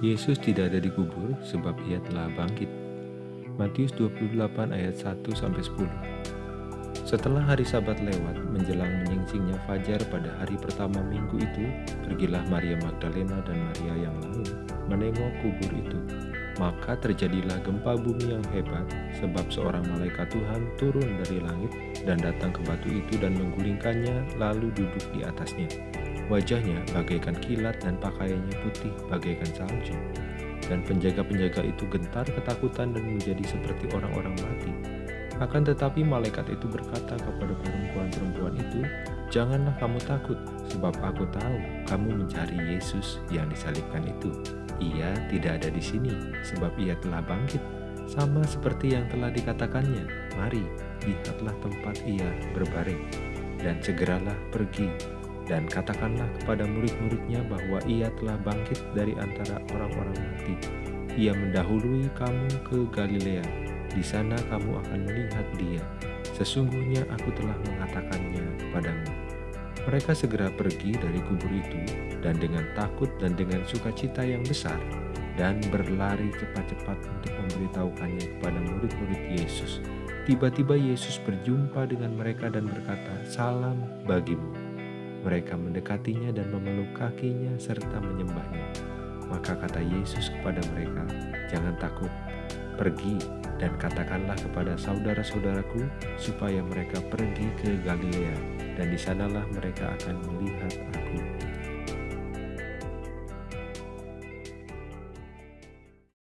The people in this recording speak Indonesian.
Yesus tidak ada di kubur sebab ia telah bangkit. Matius 28 ayat 1 sampai 10. Setelah hari Sabat lewat, menjelang menyingsingnya fajar pada hari pertama minggu itu, pergilah Maria Magdalena dan Maria yang lain menengok kubur itu. Maka terjadilah gempa bumi yang hebat, sebab seorang malaikat Tuhan turun dari langit dan datang ke batu itu dan menggulingkannya, lalu duduk di atasnya. Wajahnya bagaikan kilat dan pakaiannya putih bagaikan salju. Dan penjaga-penjaga itu gentar ketakutan dan menjadi seperti orang-orang mati. Akan tetapi malaikat itu berkata kepada perempuan-perempuan itu, Janganlah kamu takut, sebab aku tahu kamu mencari Yesus yang disalibkan itu. Ia tidak ada di sini, sebab ia telah bangkit, sama seperti yang telah dikatakannya. Mari, lihatlah tempat ia berbaring, dan segeralah pergi, dan katakanlah kepada murid-muridnya bahwa ia telah bangkit dari antara orang-orang mati. Ia mendahului kamu ke Galilea, di sana kamu akan melihat dia. Sesungguhnya aku telah mengatakannya kepadamu. Mereka segera pergi dari kubur itu dan dengan takut dan dengan sukacita yang besar dan berlari cepat-cepat untuk memberitahukannya kepada murid-murid Yesus. Tiba-tiba Yesus berjumpa dengan mereka dan berkata, "Salam bagimu." Mereka mendekatinya dan memeluk kakinya serta menyembahnya. Maka kata Yesus kepada mereka, "Jangan takut, pergi dan katakanlah kepada saudara-saudaraku supaya mereka pergi ke Galilea, dan di sanalah mereka akan melihat aku."